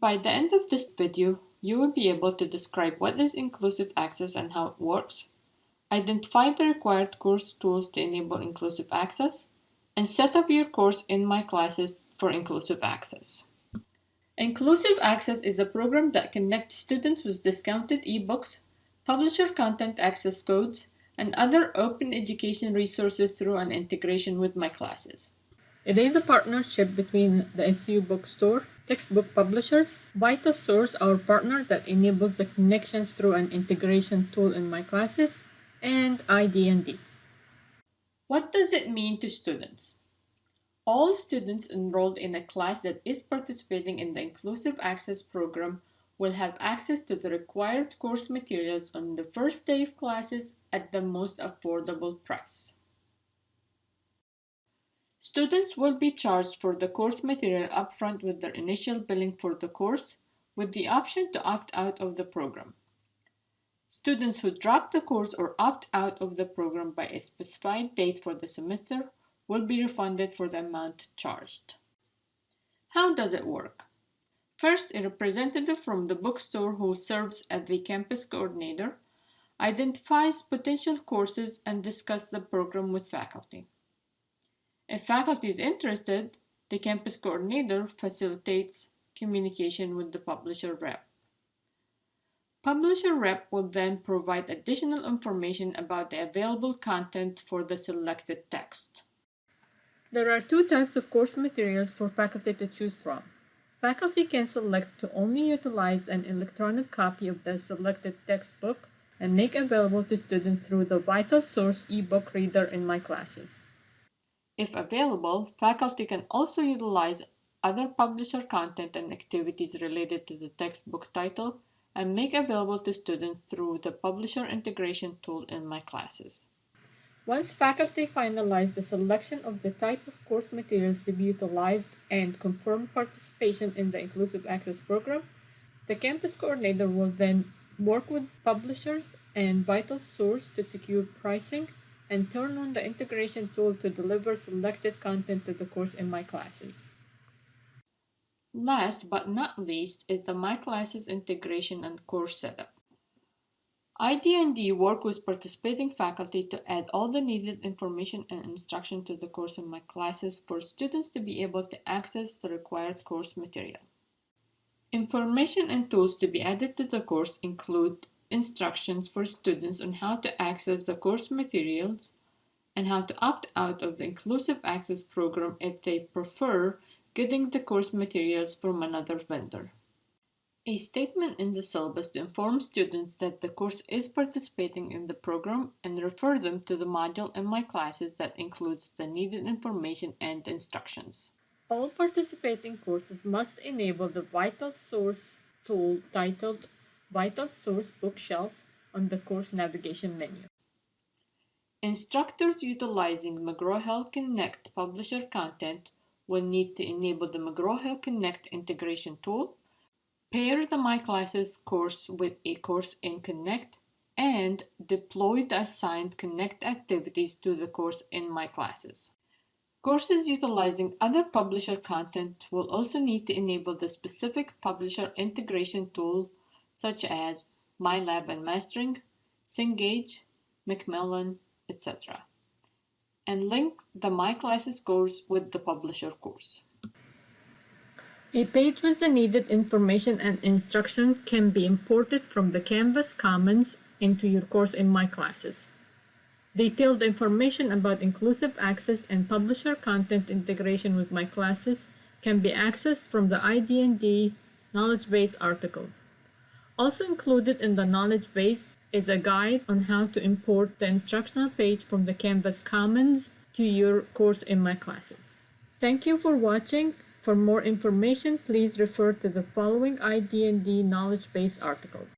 By the end of this video, you will be able to describe what is inclusive access and how it works, identify the required course tools to enable inclusive access, and set up your course in My Classes for inclusive access. Inclusive Access is a program that connects students with discounted ebooks, publisher content access codes, and other open education resources through an integration with My Classes. It is a partnership between the SU Bookstore, textbook publishers, VitalSource, our partner that enables the connections through an integration tool in My Classes, and ID&D. What does it mean to students? All students enrolled in a class that is participating in the Inclusive Access program will have access to the required course materials on the first day of classes at the most affordable price. Students will be charged for the course material upfront with their initial billing for the course, with the option to opt out of the program. Students who drop the course or opt out of the program by a specified date for the semester will be refunded for the amount charged. How does it work? First, a representative from the bookstore who serves as the campus coordinator identifies potential courses and discusses the program with faculty. If faculty is interested, the campus coordinator facilitates communication with the publisher rep. Publisher rep will then provide additional information about the available content for the selected text. There are two types of course materials for faculty to choose from. Faculty can select to only utilize an electronic copy of the selected textbook and make available to students through the Vital VitalSource ebook reader in my classes. If available, faculty can also utilize other publisher content and activities related to the textbook title and make available to students through the publisher integration tool in my classes. Once faculty finalize the selection of the type of course materials to be utilized and confirm participation in the Inclusive Access program, the campus coordinator will then work with publishers and VitalSource to secure pricing and turn on the integration tool to deliver selected content to the course in my classes. Last but not least is the My Classes integration and course setup. ID&D work with participating faculty to add all the needed information and instruction to the course in My Classes for students to be able to access the required course material. Information and tools to be added to the course include instructions for students on how to access the course materials and how to opt out of the Inclusive Access program if they prefer getting the course materials from another vendor. A statement in the syllabus to inform students that the course is participating in the program and refer them to the module in my classes that includes the needed information and instructions. All participating courses must enable the VitalSource tool titled VitalSource Bookshelf on the course navigation menu. Instructors utilizing McGraw-Hill Connect publisher content will need to enable the McGraw-Hill Connect integration tool, pair the My Classes course with a course in Connect, and deploy the assigned Connect activities to the course in My Classes. Courses utilizing other publisher content will also need to enable the specific publisher integration tool such as MyLab and Mastering, Cengage, Macmillan, etc. and link the My Classes course with the publisher course. A page with the needed information and instruction can be imported from the Canvas Commons into your course in My Classes. Detailed information about inclusive access and publisher content integration with My Classes can be accessed from the ID&D knowledge base articles. Also included in the knowledge base is a guide on how to import the instructional page from the Canvas Commons to your course in my classes. Thank you for watching. For more information, please refer to the following ID&D knowledge base articles.